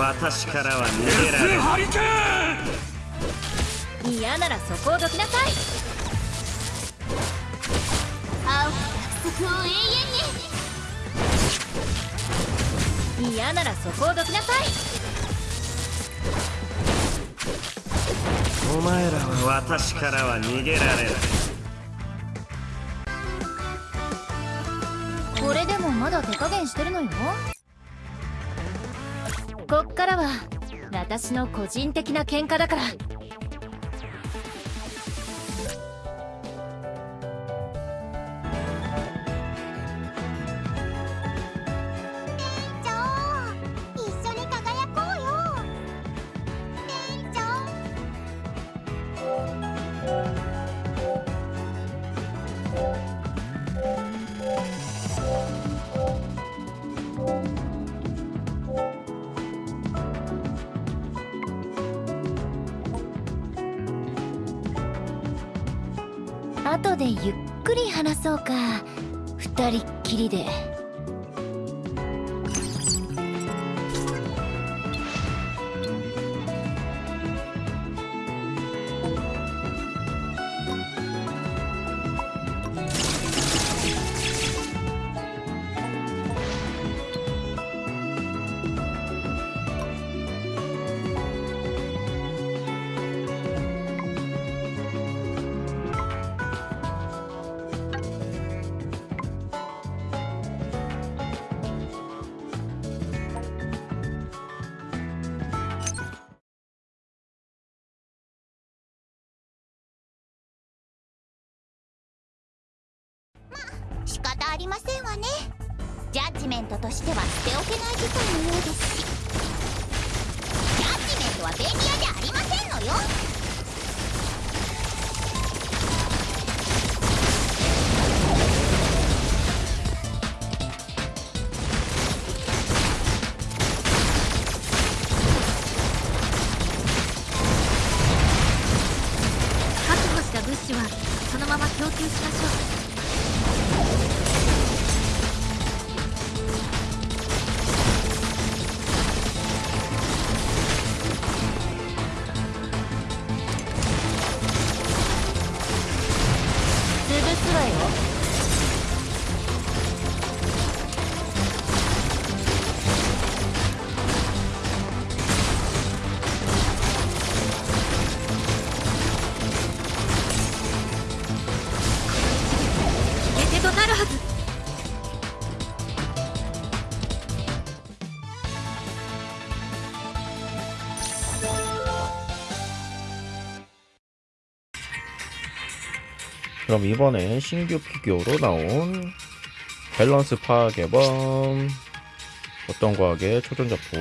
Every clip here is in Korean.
私からは逃げられない。嫌ならそこをどきなさい。会う約束を永遠に嫌ならそこをどきなさいお前らは私からは逃げられない。これでもまだ手加減してるのよこっからは私の個人的な喧嘩だから。後でゆっくり話そうか。二人っきりで。仕方ありませんわね。ジャッジメントとしては捨ておけない事態のようです。しジャッジメントは便利屋じゃありませんのよ。 그럼 이번엔 신규 피규어로 나온 밸런스 파괴범. 어떤 과학의 초전자포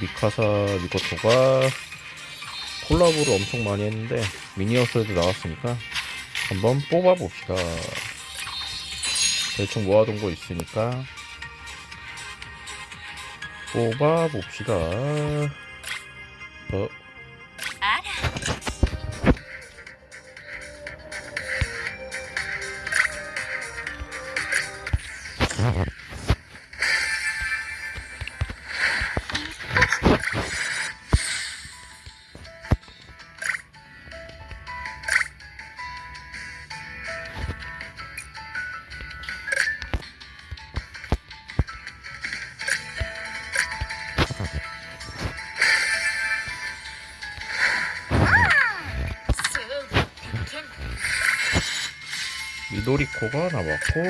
미사카 미코토가 콜라보를 엄청 많이 했는데 미니어스도 나왔으니까 한번 뽑아봅시다. 대충 모아둔 거 있으니까 뽑아봅시다. 어, 미도리코가 나왔고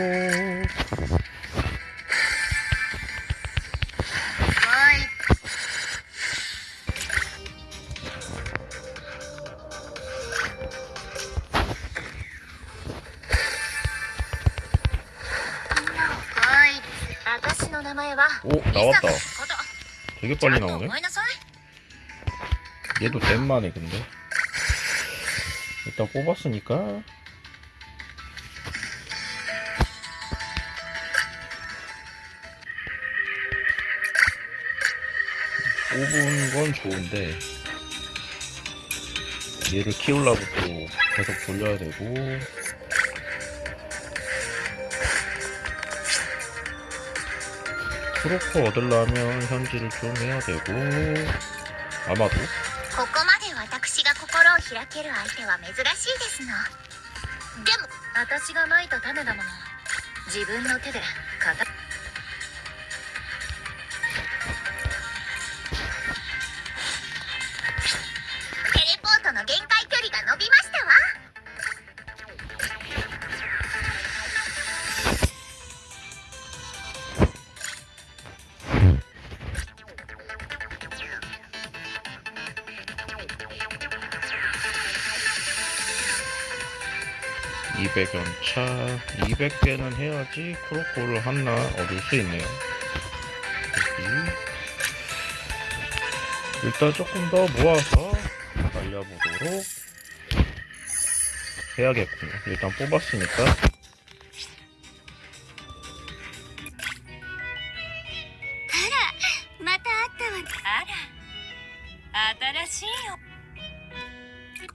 나왔다. 되게 빨리 나오네. 얘도 덴만해 근데. 일단 뽑았으니까. 뽑은 건 좋은데 얘를 키우려고 또 계속 돌려야 되고. 트로퍼 얻으려면 현질을 좀 해야 되고 아마도 ここまで私が心を開ける相手は珍しいですのでも私がまいた種だもの自分の手で片 200연차 200개는 해야지 크로코를 하나 얻을 수 있네요. 일단 조금 더 모아서 달려보도록 해야겠군요. 일단 뽑았으니까.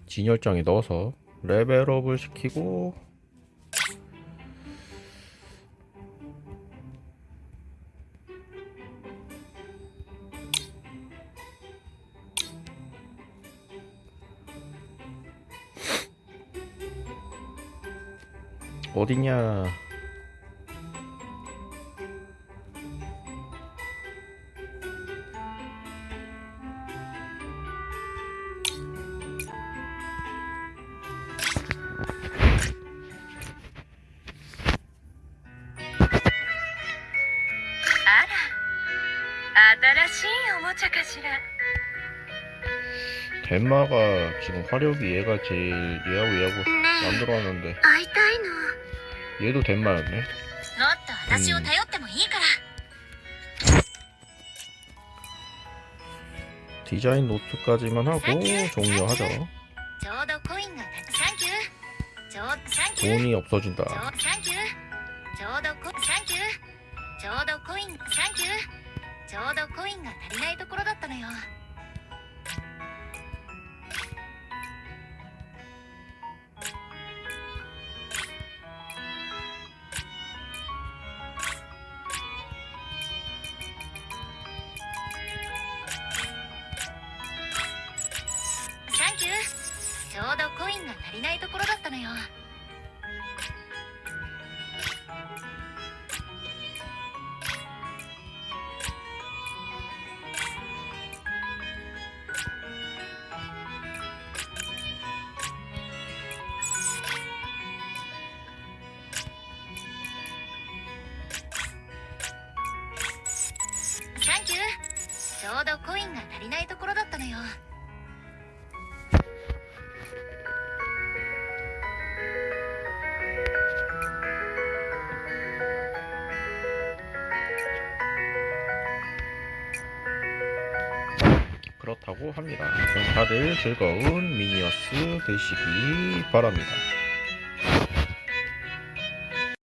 진열장에 넣어서 레벨업을 시키고 어디냐 덴마가 지금 화력이 얘가 제일 얘하고 얘하고 안 들어왔는데 얘도 덴마였네. 음. 디자인 노트까지만 하고 종료하죠. 돈이 없어진다. ちょうサンキューちょうどコサンキューちょうどコインサンキューちょうどコインが足りないところだったのよサンキューちょうどコインが足りないところだったのよ ょうどコインが足りないところだったのよ 그렇다고 합니다. 그럼 다들 즐거운 미니어스 되시기 바랍니다.